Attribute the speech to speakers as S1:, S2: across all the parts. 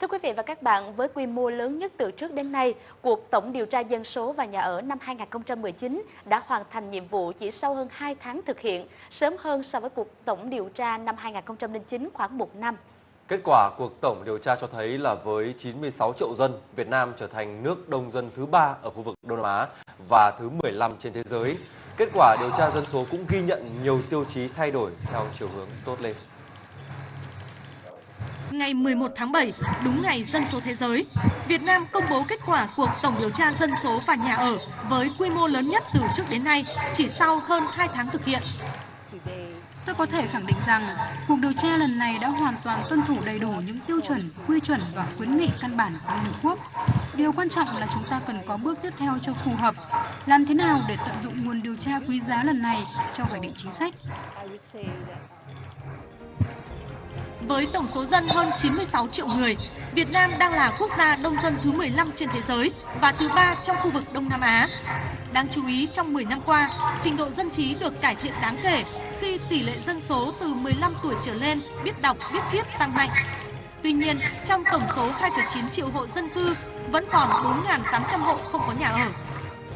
S1: Thưa quý vị và các bạn, với quy mô lớn nhất từ trước đến nay, cuộc tổng điều tra dân số và nhà ở năm 2019 đã hoàn thành nhiệm vụ chỉ sau hơn 2 tháng thực hiện, sớm hơn so với cuộc tổng điều tra năm 2009 khoảng 1 năm.
S2: Kết quả cuộc tổng điều tra cho thấy là với 96 triệu dân, Việt Nam trở thành nước đông dân thứ ba ở khu vực Đông Nam Á và thứ 15 trên thế giới. Kết quả điều tra dân số cũng ghi nhận nhiều tiêu chí thay đổi theo chiều hướng tốt lên.
S3: Ngày 11 tháng 7, đúng ngày dân số thế giới, Việt Nam công bố kết quả cuộc tổng điều tra dân số và nhà ở với quy mô lớn nhất từ trước đến nay, chỉ sau hơn 2 tháng thực hiện.
S4: Tôi có thể khẳng định rằng, cuộc điều tra lần này đã hoàn toàn tuân thủ đầy đủ những tiêu chuẩn, quy chuẩn và khuyến nghị căn bản của Liên Hợp Quốc. Điều quan trọng là chúng ta cần có bước tiếp theo cho phù hợp. Làm thế nào để tận dụng nguồn điều tra quý giá lần này cho hoạch định chính sách?
S3: Với tổng số dân hơn 96 triệu người, Việt Nam đang là quốc gia đông dân thứ 15 trên thế giới và thứ ba trong khu vực Đông Nam Á. Đáng chú ý, trong 10 năm qua, trình độ dân trí được cải thiện đáng kể khi tỷ lệ dân số từ 15 tuổi trở lên biết đọc, biết viết tăng mạnh. Tuy nhiên, trong tổng số 2,9 triệu hộ dân cư, vẫn còn 4.800 hộ không có nhà ở.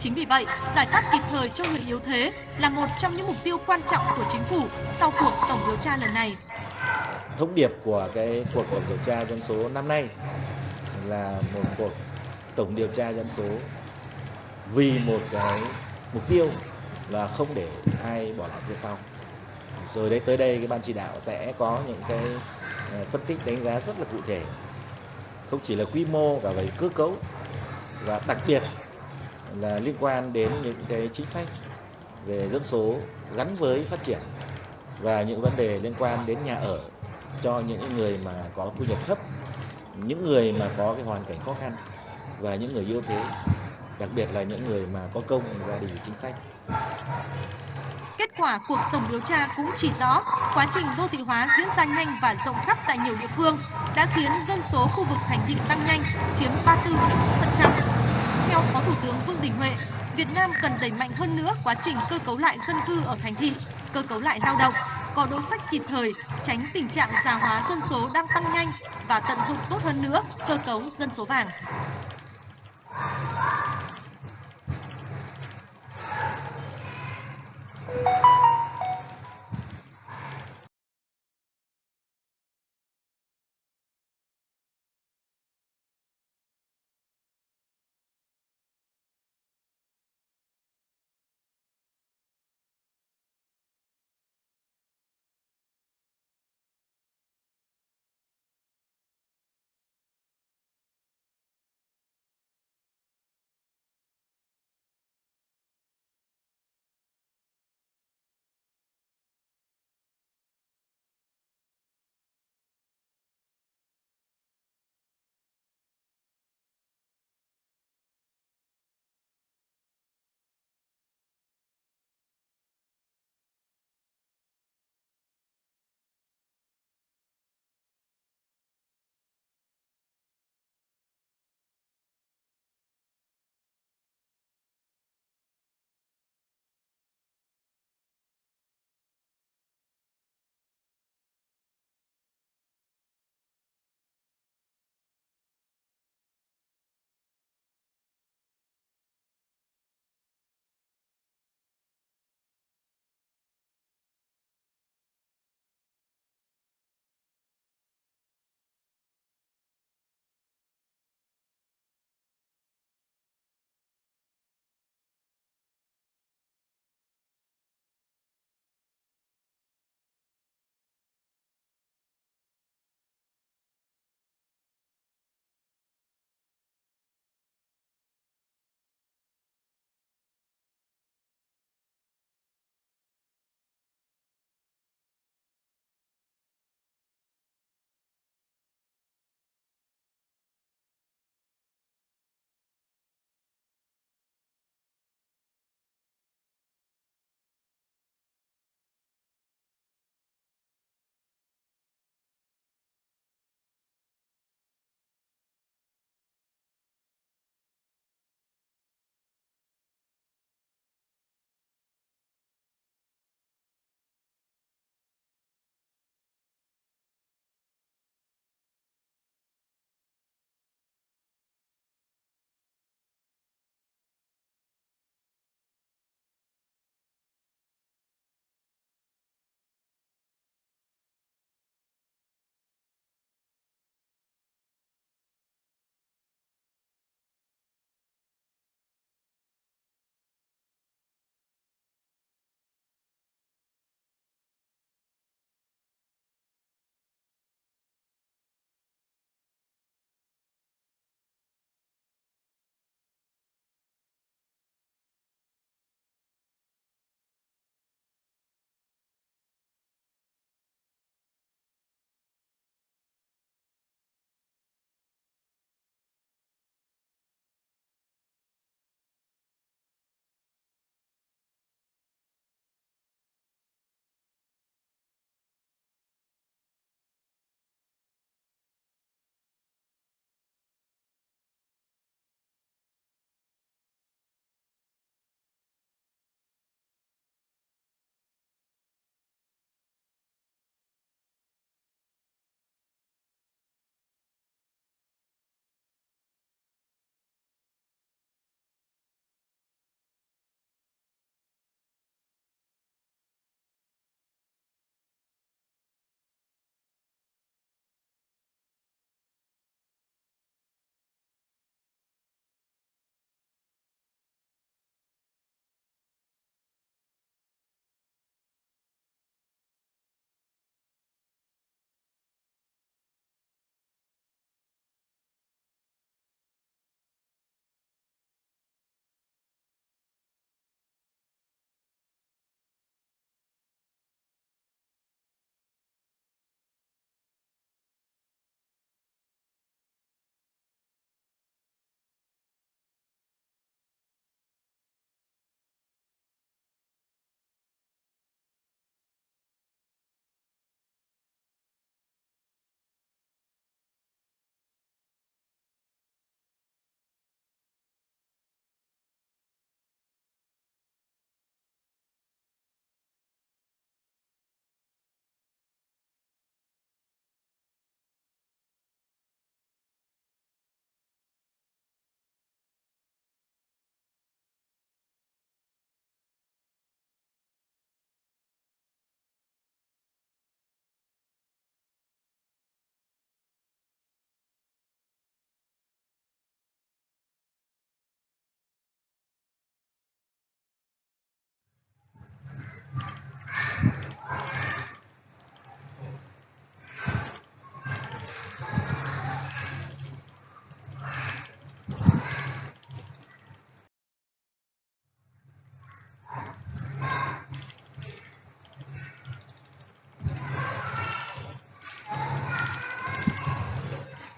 S3: Chính vì vậy, giải pháp kịp thời cho người yếu thế là một trong những mục tiêu quan trọng của chính phủ sau cuộc tổng điều tra lần này
S5: thông điệp của cái cuộc tổng điều tra dân số năm nay là một cuộc tổng điều tra dân số vì một cái mục tiêu là không để ai bỏ lại phía sau. Rồi đấy tới đây, cái ban chỉ đạo sẽ có những cái ờ, phân tích đánh giá rất là cụ thể. Không chỉ là quy mô và về cơ cấu và đặc biệt là liên quan đến những cái chính sách về dân số gắn với phát triển và những vấn đề liên quan đến nhà ở cho những người mà có thu nhập thấp, những người mà có cái hoàn cảnh khó khăn và những người yếu thế, đặc biệt là những người mà có công gia đình chính sách.
S3: Kết quả cuộc tổng điều tra cũng chỉ rõ quá trình đô thị hóa diễn ra nhanh và rộng khắp tại nhiều địa phương đã khiến dân số khu vực thành thị tăng nhanh, chiếm 34,4%. Theo Phó Thủ tướng Vương Đình Huệ, Việt Nam cần đẩy mạnh hơn nữa quá trình cơ cấu lại dân cư ở thành thị, cơ cấu lại lao động, có đối sách kịp thời, tránh tình trạng già hóa dân số đang tăng nhanh và tận dụng tốt hơn nữa cơ cấu dân số vàng.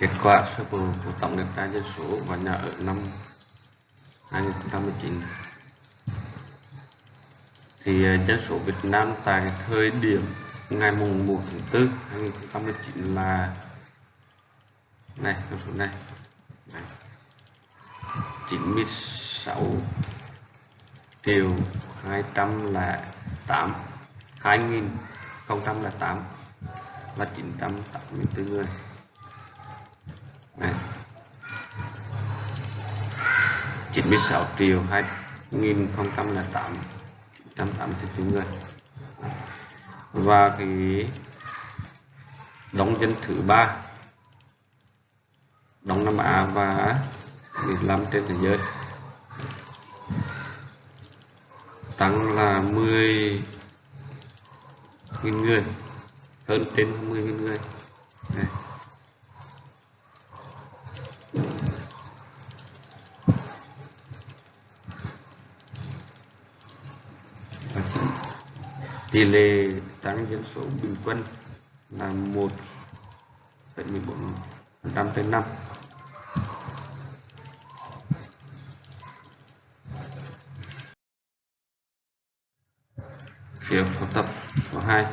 S6: Kết quả sơ bộ của tổng điều tra dân số và nhà ở năm 2019 thì à, dân số Việt Nam tại thời điểm ngày mùng 1 tháng 4 2019 là này con số này, này. 96 triệu 208 2008 là 984 người. 96 triệu 2008 984 người. Và cái đóng dân thứ ba, đóng Nam Á và Việt Nam trên thế giới, tăng là 10 nghìn người, hơn trên 10 nghìn người. Đây. Tỷ lệ tăng dân số bình quân là 1,14% trên năm. Phiếu học tập số 2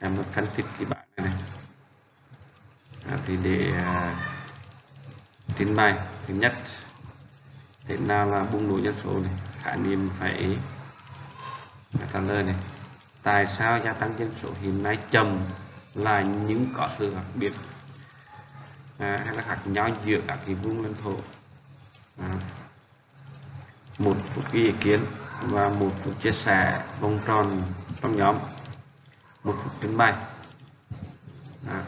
S6: em muốn phân tích cái bảng này, này. À, thì để à, trình bày. Thứ nhất thế nào là bùng nổ dân số này? Khái niệm phải trả lời này tại sao gia tăng dân số hiện nay chậm là những có sự khác biệt à, hay là khác nhau giữa các cái vùng lãnh thổ à, một phút ý kiến và một phút chia sẻ vòng tròn trong nhóm một phút trình bày. À.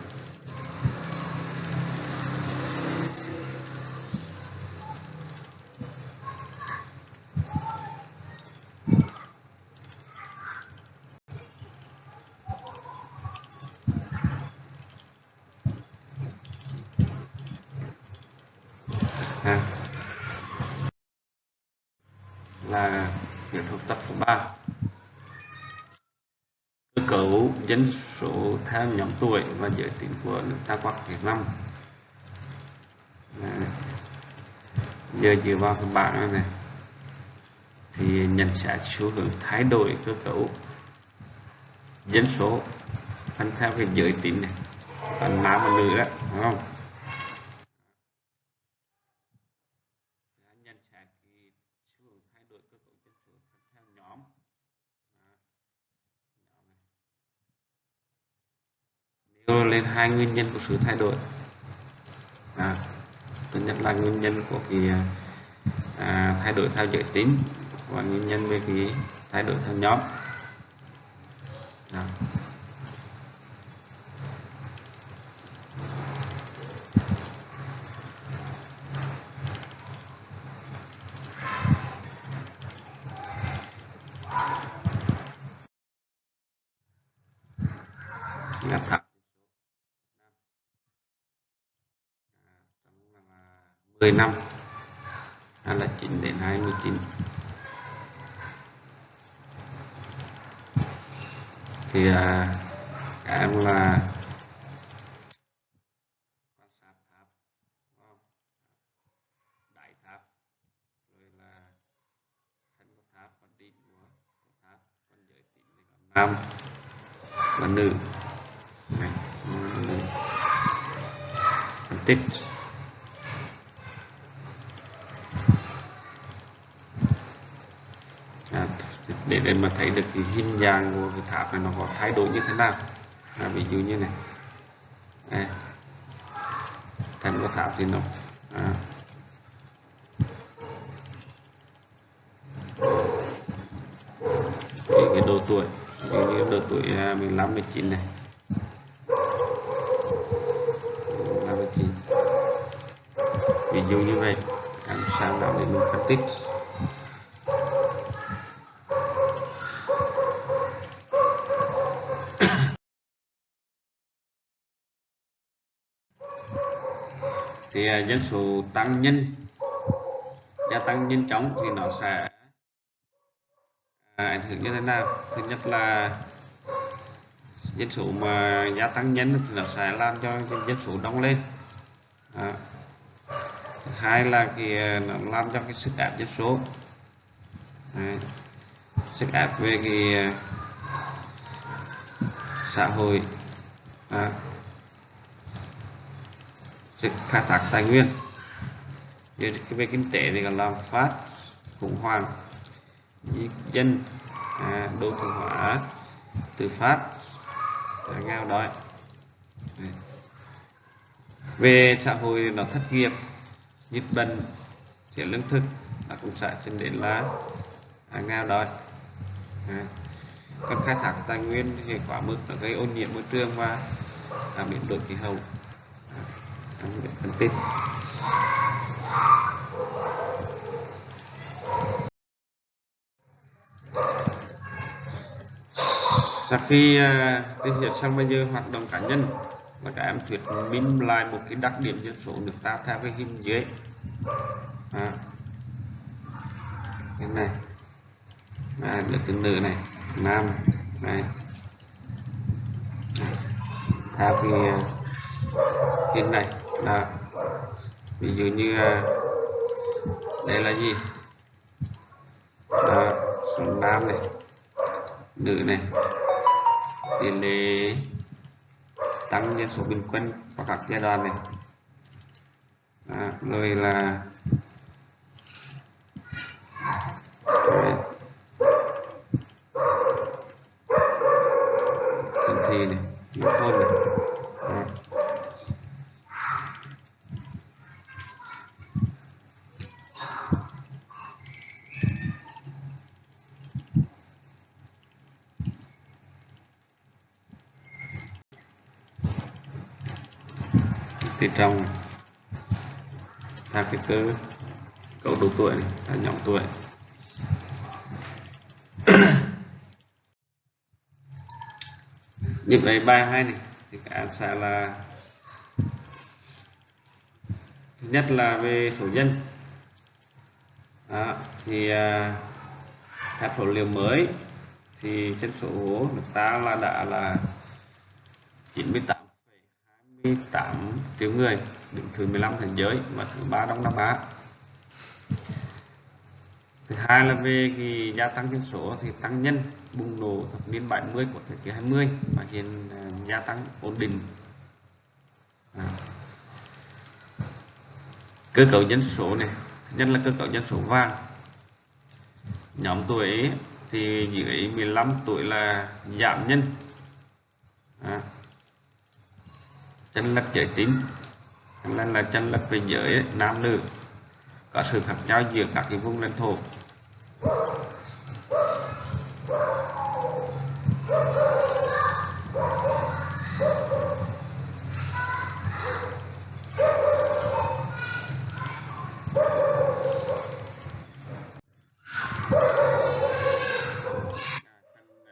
S6: là việc học tập số 3 cơ cấu dân số theo nhóm tuổi và giới tính của nước ta qua Việt Nam à. giờ dựa vào cái bảng này, này thì nhận xét xu hướng thay đổi cơ cấu dân số phân theo cái giới tính này phần nam và nữ đó đúng không nhận xét cái xu hướng thay đổi cơ cấu dân số theo nhóm nêu lên hai nguyên nhân của sự thay đổi. À, thứ nhất là nguyên nhân của cái à, thay đổi theo giới tính và nguyên nhân về cái thay đổi theo nhóm à. là thẳng 10 năm hay là 9 đến 29 thì à, các em là nam. Và nữ, nữ, tích. đại tháp rồi là thân của tháp và đỉnh của, của tháp còn giới tính thì có nam và nữ này, nam và nữ phân tích à, để để mà thấy được cái hình dạng của cái tháp này nó có thay đổi như thế nào. À, ví dụ như này. Đây. thành của tháp thì nó à, cái, cái độ tuổi cái, cái độ tuổi à, 15 19 này. 15 19 ví dụ như vậy. Anh sang nào để mình phân tích? Dân số tăng nhanh gia tăng nhanh chóng thì nó sẽ à, ảnh hưởng như thế nào thứ nhất là dân số mà gia tăng nhanh thì nó sẽ làm cho dân số đông lên à. hai là thì à, nó làm cho cái sức ép dân số Đấy. sức ép về cái à, xã hội à sự khai thác tài nguyên. Về kinh tế thì còn làm phát khủng hoảng. Dân à, đô thị hóa tự phát à, nghèo đói. Về xã hội nó thất nghiệp dịch bệnh thiếu lương thực là cũng sẽ dẫn đến là à, nghèo đói. À. còn khai thác tài nguyên thì quá mức nó gây ô nhiễm môi trường và à, biến đổi khí hậu à, trong phân tích sau khi uh, thực hiện xong bây giờ hoạt động cá nhân và các em thuyết minh lại một cái đặc điểm dân số nước ta theo cái hình dưới à. cái này à, được từ nữ này nam này. Theo cái à, hình này đó ví dụ như à, đây là gì đó, nam này nữ này tỷ lệ tăng dân số bình quân qua các giai đoạn này à, rồi là rồi. thành thị này nông thôn này Đó. thì trong theo cái cơ cấu độ tuổi này là nhóm tuổi như vậy bài hai này. Thì các em sẽ là thứ nhất là về số nhân Đó, thì à, theo số liệu mới thì chân số nước ta là đã là 98,28 triệu người đứng thứ 15 thế giới và thứ ba Đông Nam Á thứ hai là về cái gia tăng dân số thì tăng nhân bùng nổ thập niên 70 của thế kỷ 20 và hiện à, gia tăng ổn định. À. cơ cấu dân số này, thứ nhất là cơ cấu dân số vàng. Nhóm tuổi thì dưới 15 tuổi là giảm nhân à. Chân lệch giới tính nên là chân lệch về giới, nam nữ có sự khác nhau giữa các cái vùng lãnh thổ.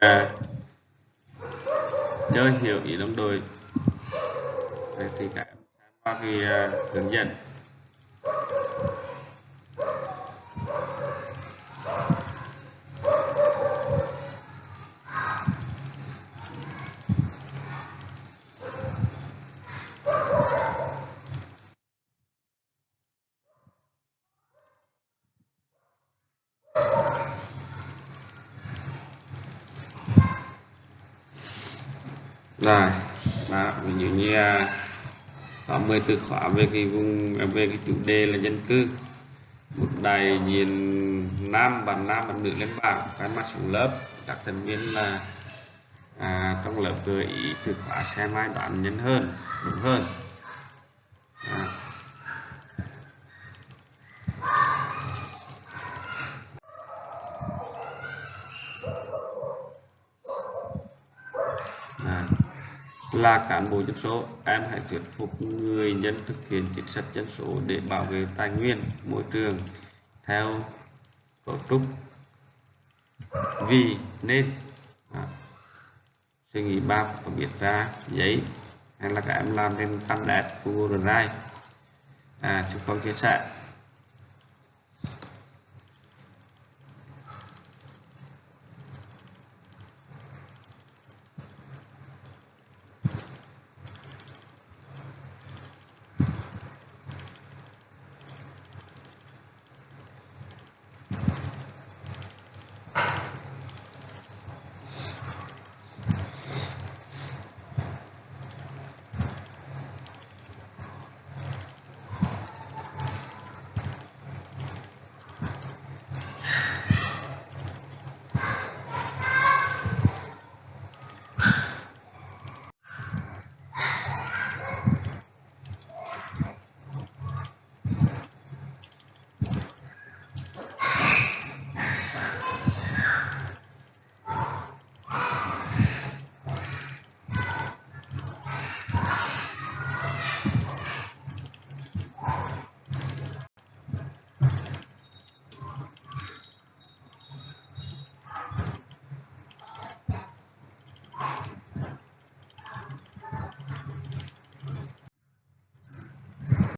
S6: À, nhớ hiểu ý đồng đội. Thì các em qua cái à, hướng dẫn rồi đó ví dụ như uh, có 10 từ khóa về cái vùng à, về cái chủ đề là dân cư. Một đại diện nam bạn nam bạn nữ lên bảng cái mắt xuống lớp. Các thành viên là à, trong lớp gợi ý từ khóa xem ai đoán nhân hơn đúng hơn. Là cán bộ dân số em hãy thuyết phục người dân thực hiện chính sách dân số để bảo vệ tài nguyên môi trường theo cấu trúc. Vì nên à, suy nghĩ ba và biết ra giấy hay là các em làm trên tablet Google Drive à, chúng con chia sẻ.